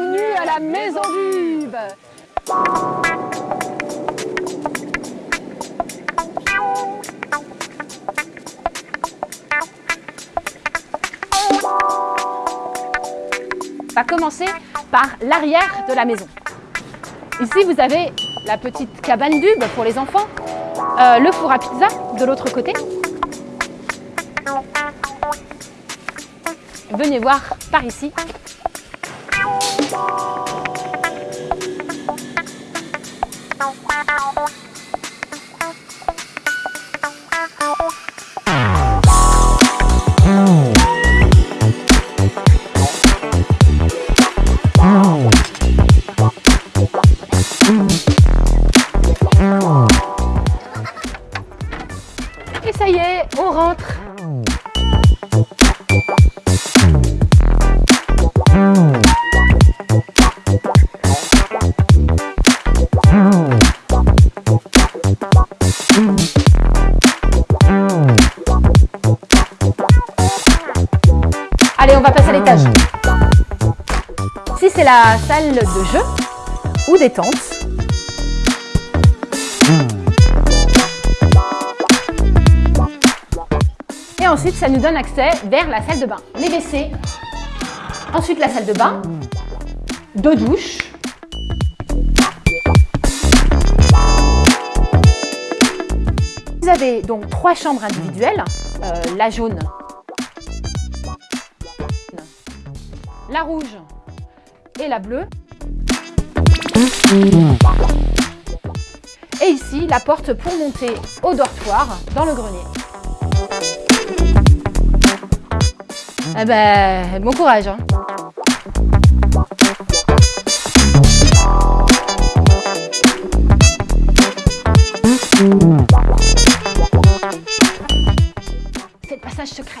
Bienvenue à la Maison d'Yves On va commencer par l'arrière de la maison. Ici, vous avez la petite cabane d'Ube pour les enfants, euh, le four à pizza de l'autre côté. Venez voir par ici. Et Allez, on va passer à l'étage. Ici, c'est la salle de jeu ou détente. Et ensuite, ça nous donne accès vers la salle de bain. Les WC. Ensuite, la salle de bain. Deux douches. Vous avez donc trois chambres individuelles. Euh, la jaune, la rouge et la bleue. Et ici, la porte pour monter au dortoir dans le grenier. Eh ben, bon courage. hein. C'est le passage secret.